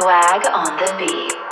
Swag on the beat.